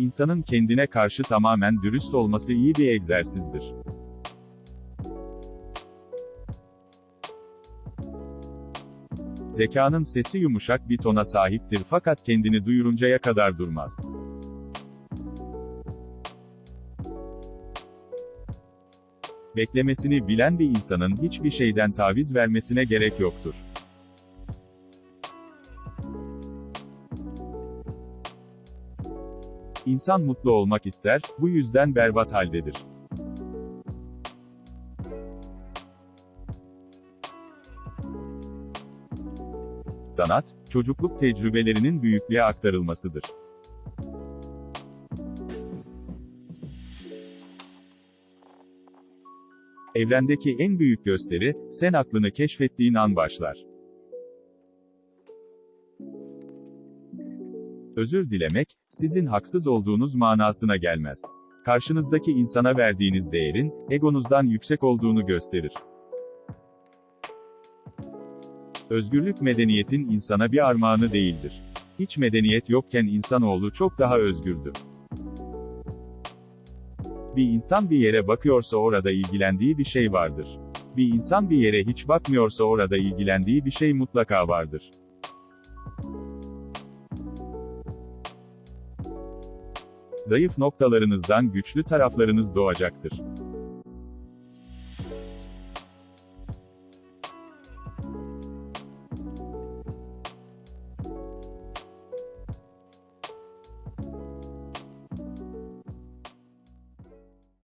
İnsanın kendine karşı tamamen dürüst olması iyi bir egzersizdir. Zekanın sesi yumuşak bir tona sahiptir fakat kendini duyuruncaya kadar durmaz. Beklemesini bilen bir insanın hiçbir şeyden taviz vermesine gerek yoktur. İnsan mutlu olmak ister, bu yüzden berbat haldedir. Sanat, çocukluk tecrübelerinin büyüklüğe aktarılmasıdır. Evrendeki en büyük gösteri, sen aklını keşfettiğin an başlar. Özür dilemek, sizin haksız olduğunuz manasına gelmez. Karşınızdaki insana verdiğiniz değerin, egonuzdan yüksek olduğunu gösterir. Özgürlük medeniyetin insana bir armağanı değildir. Hiç medeniyet yokken insanoğlu çok daha özgürdü. Bir insan bir yere bakıyorsa orada ilgilendiği bir şey vardır. Bir insan bir yere hiç bakmıyorsa orada ilgilendiği bir şey mutlaka vardır. Zayıf noktalarınızdan güçlü taraflarınız doğacaktır.